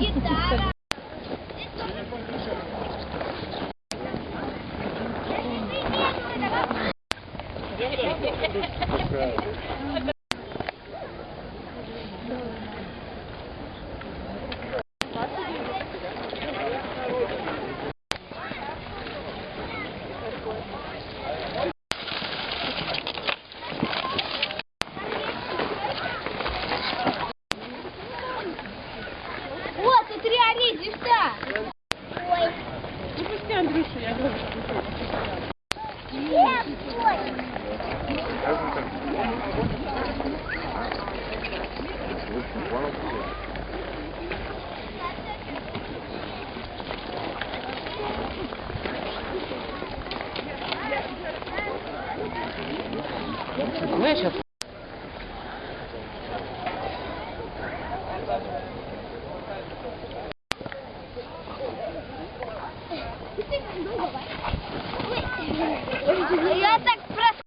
chitarra. Grazie. Гитара. Вот, тут реализм-то. Ой. Ну пусти Андрюшу, я говорю. Нет, ой. Знаешь, Я так просто...